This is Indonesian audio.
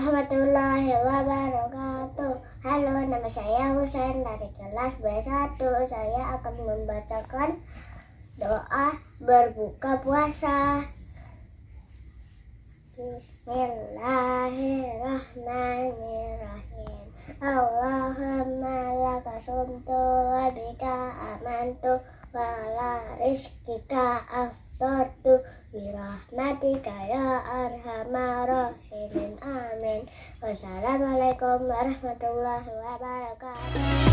warahmatullahi wabarakatuh. Halo, nama saya Husain. Dari kelas B1 Saya akan membacakan doa berbuka puasa. Bismillahirrahmanirrahim. Allahumma laka sumtu wa bika amantu wa la rizkika aftartu Birahmatika ya arhamar wassalamualaikum warahmatullahi wabarakatuh